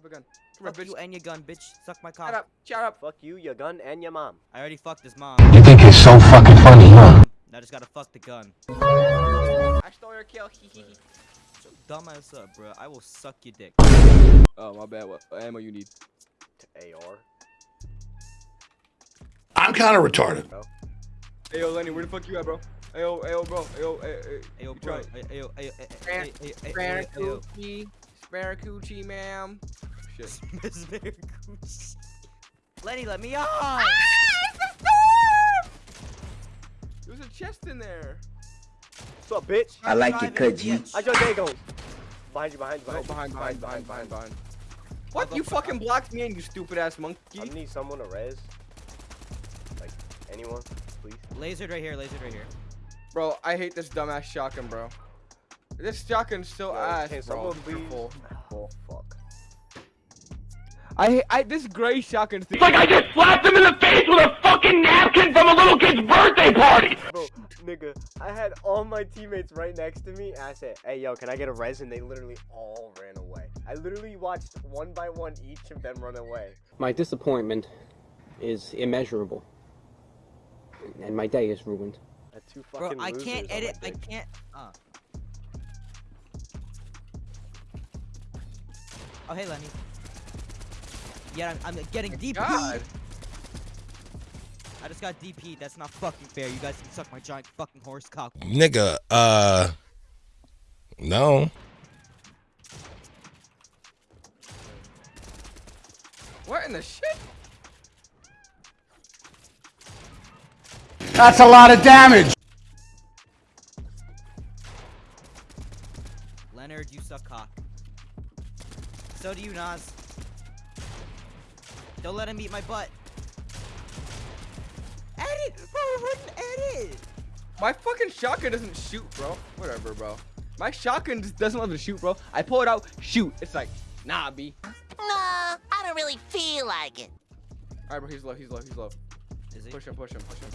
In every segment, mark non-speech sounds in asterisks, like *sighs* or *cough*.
Grab a gun. Come here, Fuck bitch. you and your gun, bitch. Suck my Shut up. Shut up. Fuck you, your gun, and your mom. I already fucked his mom. You think it's so fucking funny, huh? Now I just gotta fuck the gun. I stole your kill. Hee hee hee. Shut your dumb ass up, bro. I will suck your dick. Oh, my bad. What ammo you need? To AR. I'm kind of retarded. Hey, yo, Lenny, where the fuck you at, bro? Hey, yo, hey, yo, bro. Hey, yo, hey, hey. Ayo, You bro. try- Ayo, ayo, ayo, Spare- ayo, ayo, ayo, Spare ayo, ayo. coochie. Spare coochie, ma'am. Shit. *laughs* Miss Miracooch. Lenny, let me ah, on! There's a chest in there. What's up, bitch? I like your Driving cut, the G. bitch. How's your day going? Behind you, behind you, behind you. behind, behind, behind, behind, behind. What? You fucking blocked me in, you stupid ass monkey. I need someone to res. Like, anyone, please. Lasered right here, lasered right here. Bro, I hate this dumbass shotgun, bro. This shotgun's so Yo, ass, can bro. someone It's *sighs* please? Full. Fuck. I I this gray shotgun thing. I just slapped him in the face with a fucking napkin from a little kid's birthday party! Bro, nigga, I had all my teammates right next to me, and I said, hey, yo, can I get a res? And they literally all ran away. I literally watched one by one each of them run away. My disappointment is immeasurable. And my day is ruined. I had two Bro, I can't edit. I can't. Uh. Oh, hey, Lenny. Yeah, I'm, I'm getting DP. God. I just got DP. That's not fucking fair. You guys can suck my giant fucking horse cock. Nigga, uh, no. What in the shit? That's a lot of damage! Leonard, you suck cock. So do you, Nas. Don't let him eat my butt. Edit! Bro, it wouldn't edit! My fucking shotgun doesn't shoot, bro. Whatever, bro. My shotgun just doesn't let me shoot, bro. I pull it out, shoot. It's like, nah, B. Nah, I don't really feel like it. Alright, bro, he's low, he's low, he's low. Is he? Push him, push him, push him.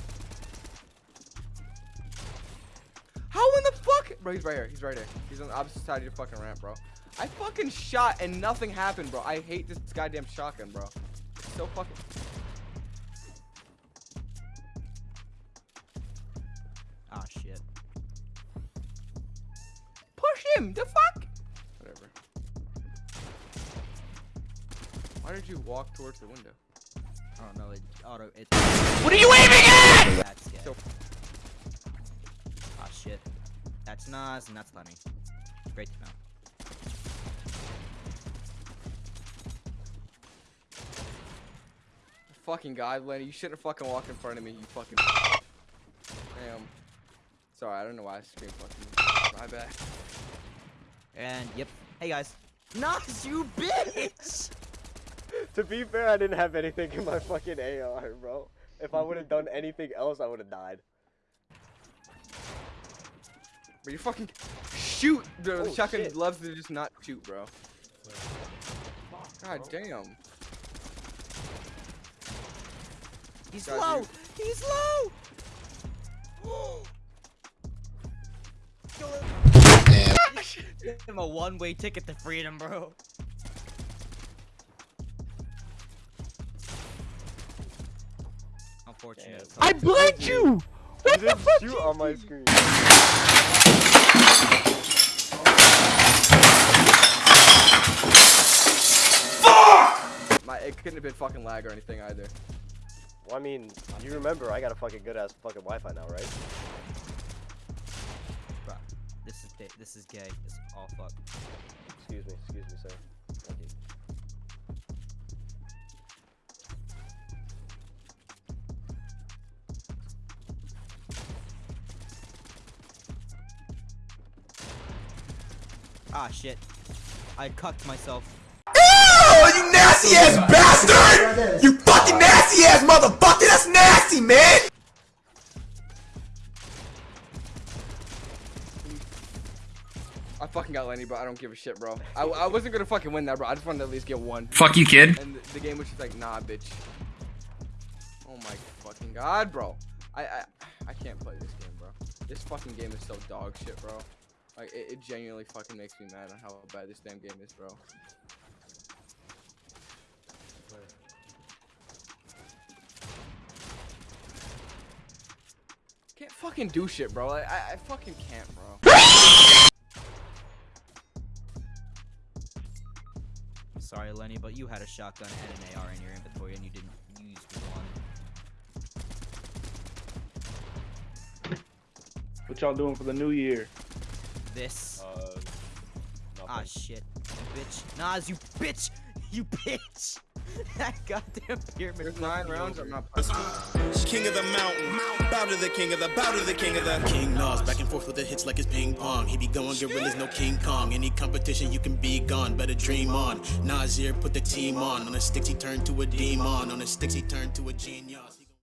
How in the fuck? Bro, he's right here. He's right here. He's on the opposite side of your fucking ramp, bro. I fucking shot and nothing happened, bro. I hate this goddamn shotgun, bro. So fucking. Ah, shit. Push him! The fuck? Whatever. Why did you walk towards the window? I don't know. It auto. It. What are you aiming at? That's. So- Ah, shit. That's Nas and that's Lenny. Great to know. Fucking god, Lenny, you shouldn't fucking walk in front of me, you fucking. Damn. Sorry, I don't know why I screamed fucking. My bad. And yep. Hey guys. Nas, you bitch! *laughs* To be fair, I didn't have anything in my fucking AR, bro. If I would have done anything else, I would have died. But you fucking shoot. The Oh, shotgun shit. loves to just not shoot, bro. God damn. He's God, low! dude. He's low! Give him a one-way ticket to freedom, bro. Unfortunate. I blinked you! You didn't You on my screen. My, it couldn't have been fucking lag or anything either. Well, I mean, you remember I got a fucking good ass fucking Wi-Fi now, right? Bruh, this is gay. This is gay. It's all fuck. Excuse me, excuse me, sir. Thank you. Ah, shit. I cucked myself. You nasty ass bastard! You fucking nasty ass motherfucker! That's nasty, man! I fucking got Lenny, bro. I don't give a shit, bro. I, I wasn't gonna fucking win that, bro. I just wanted to at least get one. Fuck you, kid. And the, the game was just like, nah, bitch. Oh my fucking god, bro. I, I I can't play this game, bro. This fucking game is so dog shit, bro. Like, it, it genuinely fucking makes me mad on how bad this damn game is, bro. Fucking do shit, bro. Like, I, I fucking can't, bro. Sorry, Lenny, but you had a shotgun and an AR in your inventory and you didn't use one. What y'all doing for the new year? This. Uh, Ah, shit. You bitch. Nas, you bitch! You bitch! That goddamn pyramid. There's nine rounds. I'm not. fucking- King of the mountain, bow to the king of the, bow to the king of the King Nas, back and forth with the hits like it's ping pong. He be going gorillas, no King Kong. Any competition, you can be gone, better dream on. Nasir put the team on. On the sticks, he turned to a demon. On the sticks, he turned to a genius.